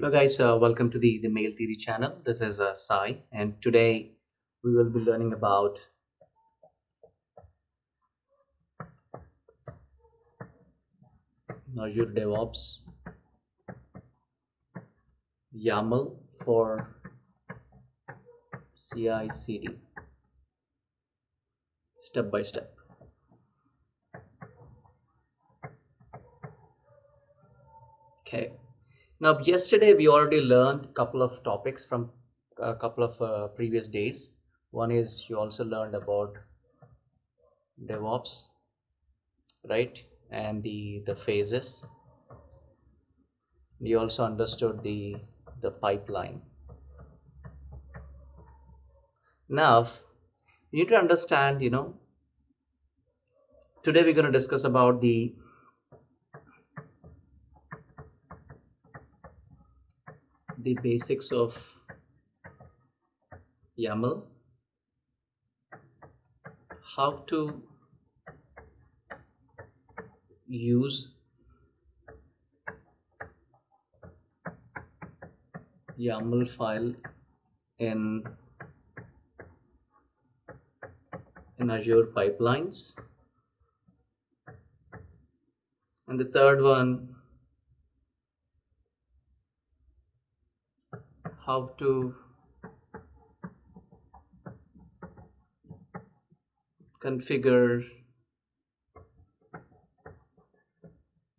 Hello guys, uh, welcome to the, the Mail Theory channel. This is uh, Sai and today we will be learning about Azure DevOps YAML for CI CD step by step. Okay. Now, yesterday we already learned a couple of topics from a couple of uh, previous days. One is you also learned about DevOps, right? And the the phases. You also understood the the pipeline. Now, you need to understand, you know, today we're going to discuss about the the basics of YAML, how to use YAML file in in Azure pipelines. And the third one how to configure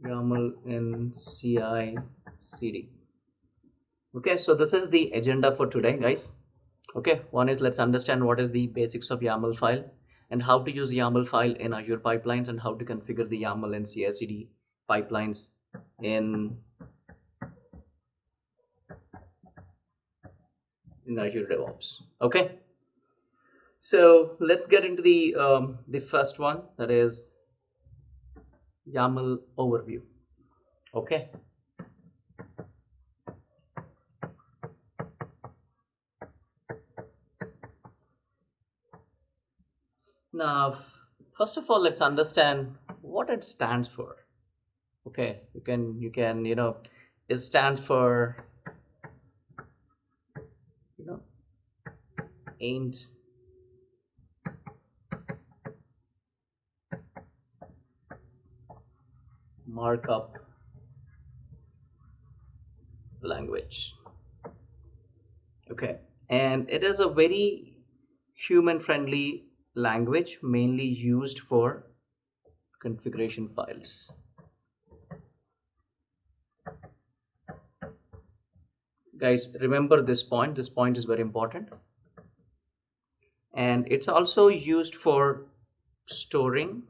YAML in CI CD. Okay, so this is the agenda for today, guys. Okay, one is let's understand what is the basics of YAML file and how to use YAML file in Azure pipelines and how to configure the YAML in CI CD pipelines in in Azure DevOps. Okay. So let's get into the um, the first one that is YAML overview. Okay. Now, first of all, let's understand what it stands for. Okay, you can you can you know it stands for you know ain't markup language. Okay and it is a very human friendly language mainly used for configuration files. Guys remember this point. This point is very important and it's also used for storing.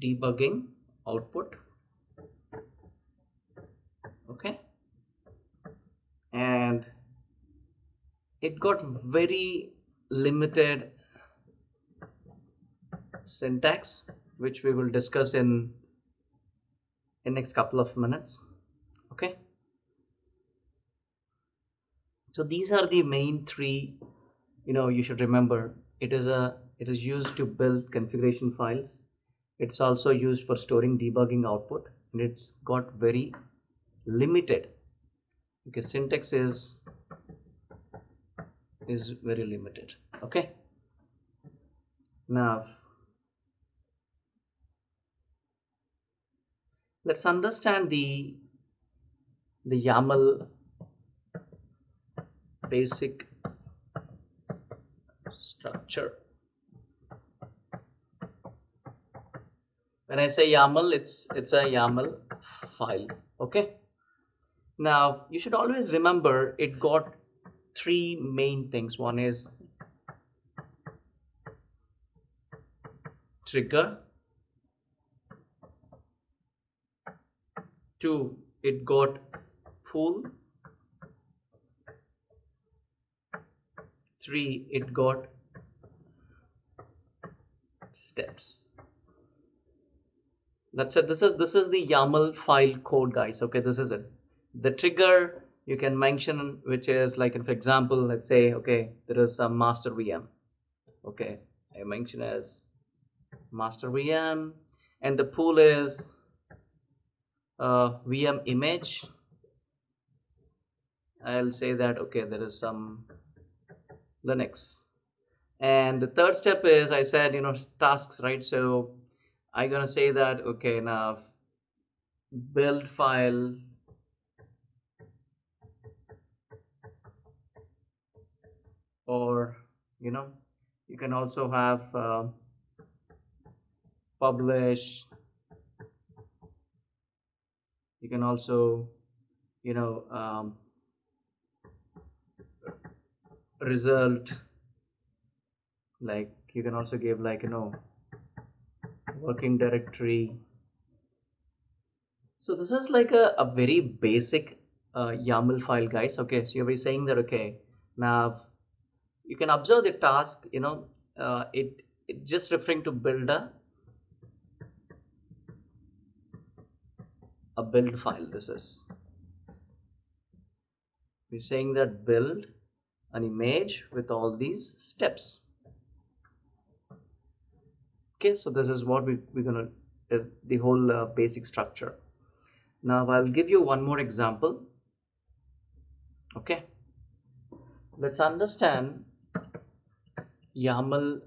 Debugging output. Okay. And it got very limited syntax which we will discuss in in next couple of minutes. Okay? So these are the main three you know you should remember. It is a it is used to build configuration files. It's also used for storing debugging output and it's got very limited. Okay syntax is is very limited. Okay? Now let's understand the the YAML basic structure. When I say YAML it's it's a YAML file okay? Now you should always remember it got three main things. One is trigger two it got pool three it got steps. That's it. This is this is the YAML file code guys. Okay this is it. The trigger you can mention which is like for example let's say okay there is some master VM okay I mention as master VM and the pool is uh, VM image. I'll say that okay there is some Linux. And the third step is I said you know tasks right? So I'm gonna say that okay now build file. Or you know you can also have uh, publish you can also you know um, result like you can also give like you know working directory. So this is like a, a very basic uh, YAML file guys. Okay so you'll be saying that okay now you can observe the task you know uh, it, it just referring to build a build file this is. We're saying that build an image with all these steps. Okay so this is what we, we're gonna uh, the whole uh, basic structure. Now I'll give you one more example. Okay. Let's understand YAML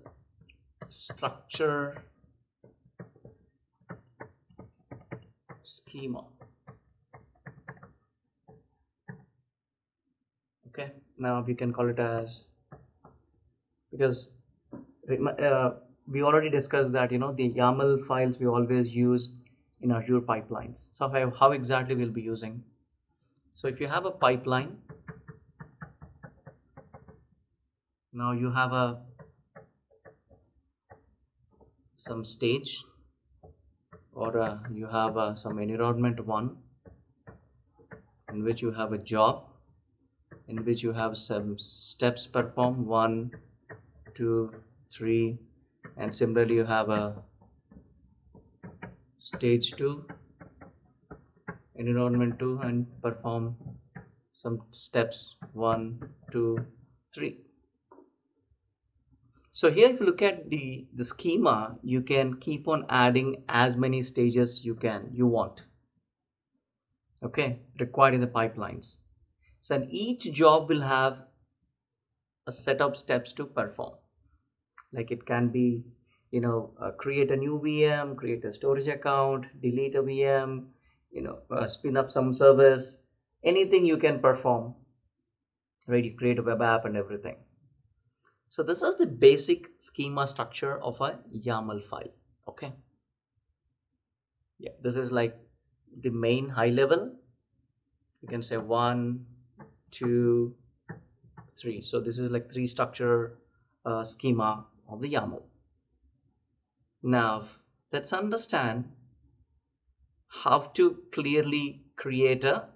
structure schema. Okay now we can call it as because uh, we already discussed that you know the YAML files we always use in Azure pipelines. So how, how exactly we'll be using. So if you have a pipeline now you have a some stage or uh, you have uh, some environment one in which you have a job in which you have some steps performed one two three and similarly you have a stage 2 environment 2 and perform some steps one two three so here if you look at the the schema you can keep on adding as many stages you can you want. Okay? Required in the pipelines. So each job will have a set of steps to perform. Like it can be you know uh, create a new vm create a storage account delete a vm you know uh, spin up some service. Anything you can perform. Right? You create a web app and everything so this is the basic schema structure of a YAML file okay? Yeah this is like the main high level. You can say one two three. So this is like three structure uh, schema of the YAML. Now let's understand how to clearly create a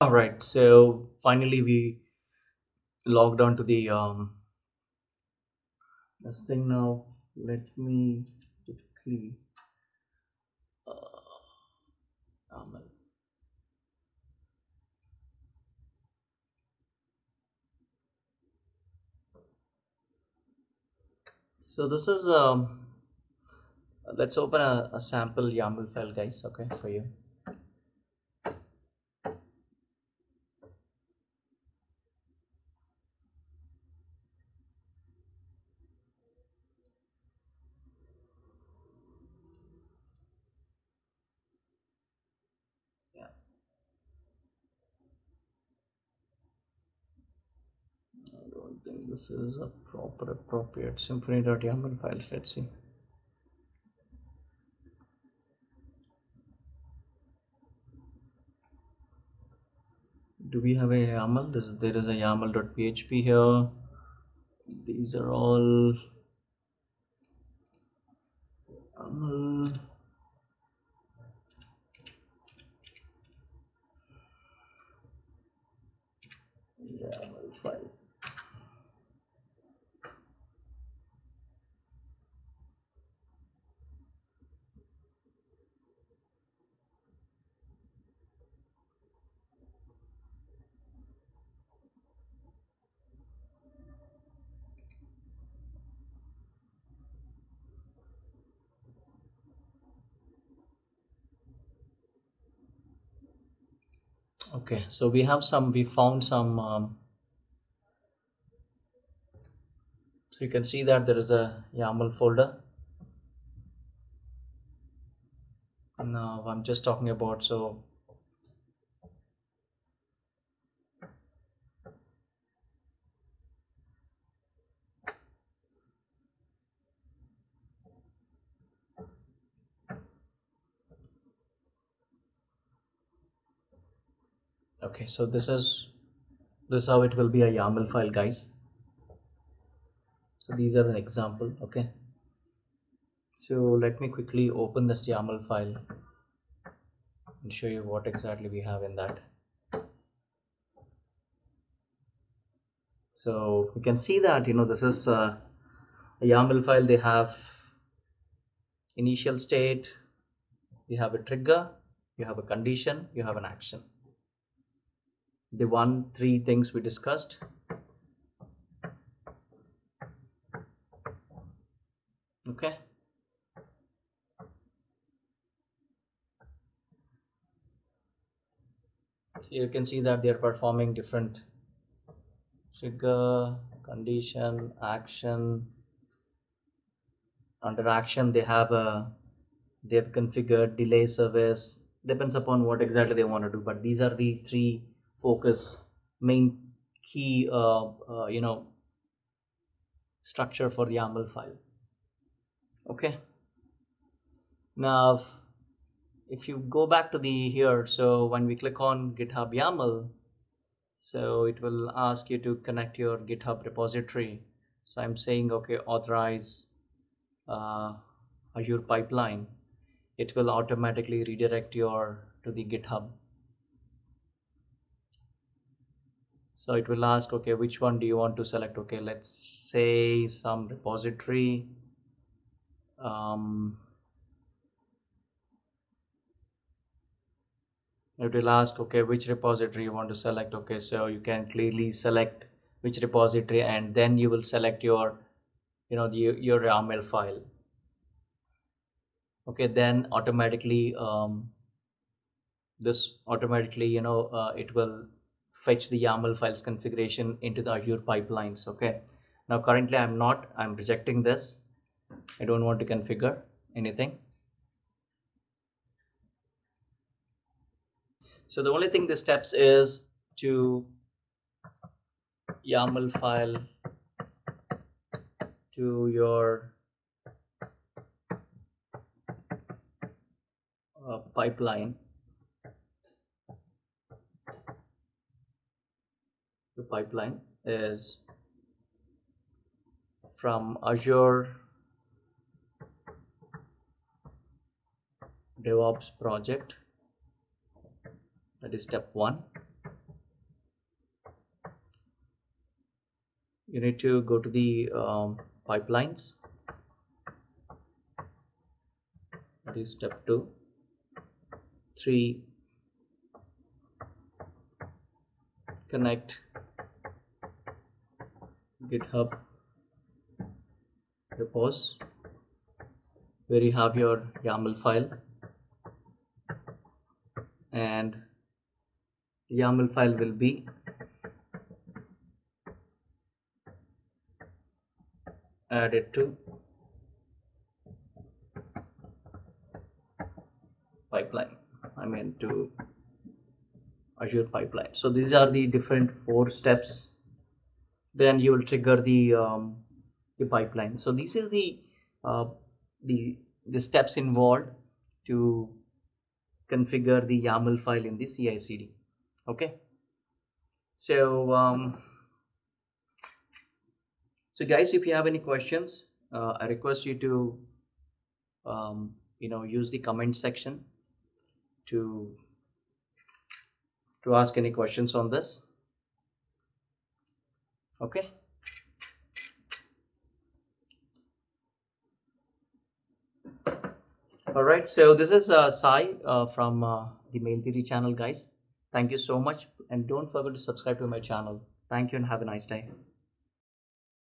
all right so finally we logged on to the um this thing now. Let me quickly uh, um, so this is um let's open a, a sample YAML file guys okay for you yeah I don't think this is a proper appropriate symfony.yaml files let's see do we have a YAML? This there is a YAML.php here. These are all. YAML file. Okay so we have some we found some um, so you can see that there is a YAML folder. Now I'm just talking about so okay so this is this is how it will be a YAML file guys. So these are an example okay? So let me quickly open this YAML file and show you what exactly we have in that. So you can see that you know this is uh, a YAML file. They have initial state you have a trigger you have a condition you have an action the one three things we discussed. Okay. You can see that they are performing different. Trigger condition action under action they have a they have configured delay service. Depends upon what exactly they want to do but these are the three focus main key uh, uh, you know structure for the YAML file. Okay? Now if you go back to the here so when we click on github YAML so it will ask you to connect your github repository. So I'm saying okay authorize uh, Azure pipeline. It will automatically redirect your to the github so it will ask okay which one do you want to select? Okay let's say some repository um, it will ask okay which repository you want to select? Okay so you can clearly select which repository and then you will select your you know the, your YAML file. Okay then automatically um, this automatically you know uh, it will fetch the YAML files configuration into the Azure pipelines okay? Now currently I'm not. I'm rejecting this. I don't want to configure anything. So the only thing the steps is to YAML file to your uh, pipeline the pipeline is from Azure DevOps project. That is step one. You need to go to the um, pipelines. That is step two. Three. Connect github. Repos where you have your YAML file. And YAML file will be added to pipeline. I mean to Azure pipeline. So these are the different four steps then you will trigger the um, the pipeline. So this is the uh, the the steps involved to configure the YAML file in the CI/CD okay? So um, so guys if you have any questions uh, I request you to um, you know use the comment section to to ask any questions on this okay all right so this is uh, Sai uh, from uh, the mail theory channel guys. Thank you so much and don't forget to subscribe to my channel. Thank you and have a nice day